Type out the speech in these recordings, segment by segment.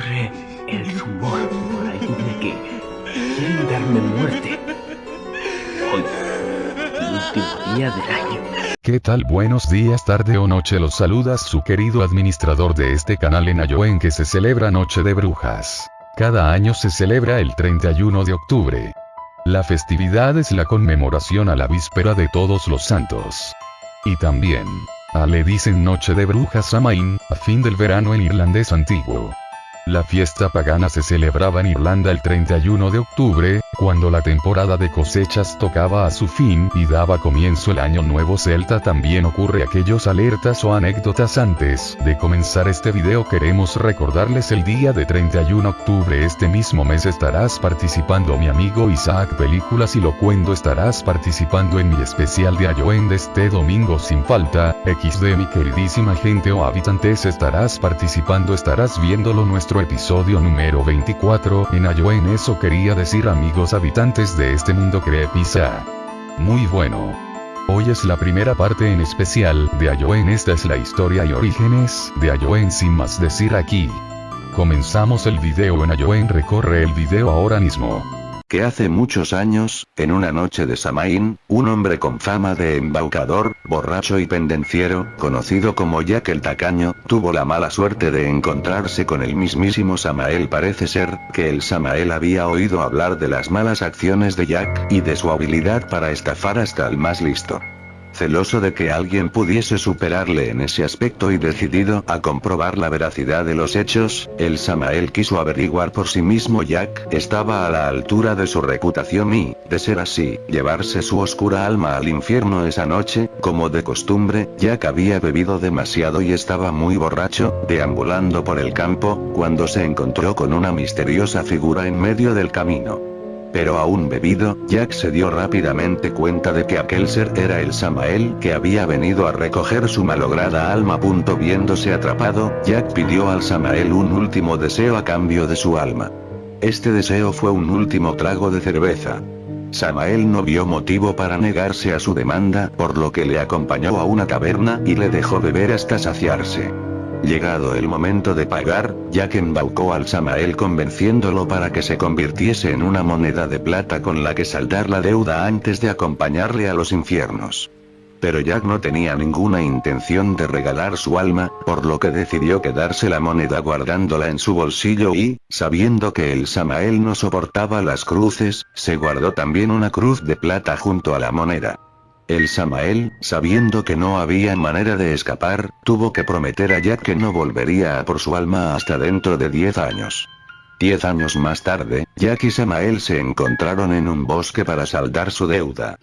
El rumor por que quieren darme muerte. Hoy, último día del año. ¿Qué tal? Buenos días, tarde o noche los saludas su querido administrador de este canal en Ayoen que se celebra Noche de Brujas. Cada año se celebra el 31 de octubre. La festividad es la conmemoración a la víspera de todos los santos. Y también, a le dicen Noche de Brujas Samaín, a fin del verano en irlandés antiguo. La fiesta pagana se celebraba en Irlanda el 31 de octubre, cuando la temporada de cosechas tocaba a su fin y daba comienzo el año nuevo celta. También ocurre aquellos alertas o anécdotas antes de comenzar este video. Queremos recordarles el día de 31 octubre. Este mismo mes estarás participando mi amigo Isaac Películas y Locuendo estarás participando en mi especial de Ayoen de este domingo. Sin falta, XD mi queridísima gente o habitantes estarás participando estarás viéndolo nuestro episodio número 24 en Ayoen eso quería decir amigos habitantes de este mundo Crepisa. Muy bueno. Hoy es la primera parte en especial de Ayoen esta es la historia y orígenes de Ayoen sin más decir aquí. Comenzamos el video en Ayoen recorre el video ahora mismo que hace muchos años, en una noche de Samaín, un hombre con fama de embaucador, borracho y pendenciero, conocido como Jack el Tacaño, tuvo la mala suerte de encontrarse con el mismísimo Samael parece ser, que el Samael había oído hablar de las malas acciones de Jack, y de su habilidad para estafar hasta el más listo. Celoso de que alguien pudiese superarle en ese aspecto y decidido a comprobar la veracidad de los hechos, el Samael quiso averiguar por sí mismo Jack estaba a la altura de su reputación y, de ser así, llevarse su oscura alma al infierno esa noche, como de costumbre, Jack había bebido demasiado y estaba muy borracho, deambulando por el campo, cuando se encontró con una misteriosa figura en medio del camino. Pero aún bebido, Jack se dio rápidamente cuenta de que aquel ser era el Samael que había venido a recoger su malograda alma. Punto viéndose atrapado, Jack pidió al Samael un último deseo a cambio de su alma. Este deseo fue un último trago de cerveza. Samael no vio motivo para negarse a su demanda, por lo que le acompañó a una taberna y le dejó beber hasta saciarse. Llegado el momento de pagar, Jack embaucó al Samael convenciéndolo para que se convirtiese en una moneda de plata con la que saldar la deuda antes de acompañarle a los infiernos. Pero Jack no tenía ninguna intención de regalar su alma, por lo que decidió quedarse la moneda guardándola en su bolsillo y, sabiendo que el Samael no soportaba las cruces, se guardó también una cruz de plata junto a la moneda. El Samael, sabiendo que no había manera de escapar, tuvo que prometer a Jack que no volvería a por su alma hasta dentro de 10 años. Diez años más tarde, Jack y Samael se encontraron en un bosque para saldar su deuda.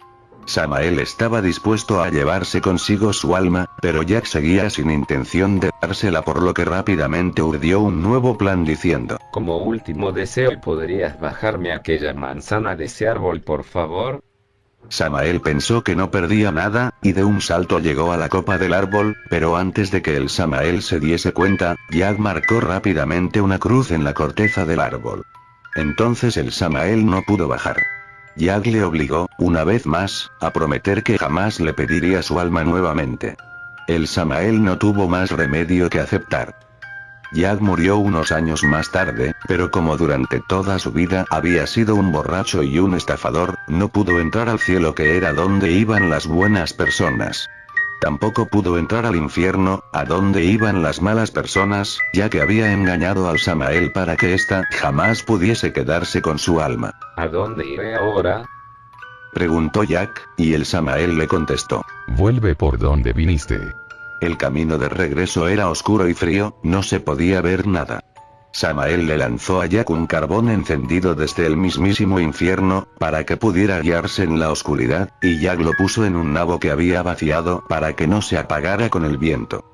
Samael estaba dispuesto a llevarse consigo su alma, pero Jack seguía sin intención de dársela por lo que rápidamente urdió un nuevo plan diciendo, Como último deseo ¿podrías bajarme aquella manzana de ese árbol por favor? Samael pensó que no perdía nada, y de un salto llegó a la copa del árbol, pero antes de que el Samael se diese cuenta, Jack marcó rápidamente una cruz en la corteza del árbol. Entonces el Samael no pudo bajar. Jack le obligó, una vez más, a prometer que jamás le pediría su alma nuevamente. El Samael no tuvo más remedio que aceptar. Jack murió unos años más tarde, pero como durante toda su vida había sido un borracho y un estafador, no pudo entrar al cielo que era donde iban las buenas personas. Tampoco pudo entrar al infierno, a donde iban las malas personas, ya que había engañado al Samael para que ésta jamás pudiese quedarse con su alma. ¿A dónde iré ahora? Preguntó Jack, y el Samael le contestó. Vuelve por donde viniste. El camino de regreso era oscuro y frío, no se podía ver nada. Samael le lanzó a Jack un carbón encendido desde el mismísimo infierno, para que pudiera guiarse en la oscuridad, y Jack lo puso en un nabo que había vaciado para que no se apagara con el viento.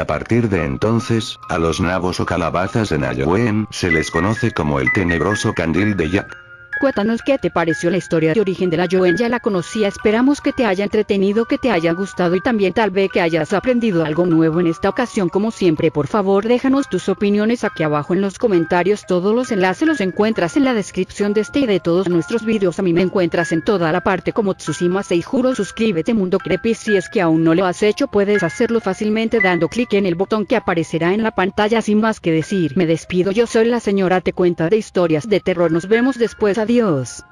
A partir de entonces, a los nabos o calabazas en Ayowen se les conoce como el tenebroso candil de Jack. Cuéntanos qué te pareció la historia de origen de la Joen, ya la conocía, esperamos que te haya entretenido, que te haya gustado y también tal vez que hayas aprendido algo nuevo en esta ocasión. Como siempre por favor déjanos tus opiniones aquí abajo en los comentarios. Todos los enlaces los encuentras en la descripción de este y de todos nuestros vídeos. A mí me encuentras en toda la parte como Tsushima y juro suscríbete Mundo Creepy. Si es que aún no lo has hecho puedes hacerlo fácilmente dando clic en el botón que aparecerá en la pantalla. Sin más que decir me despido. Yo soy la señora te cuenta de historias de terror. Nos vemos después adiós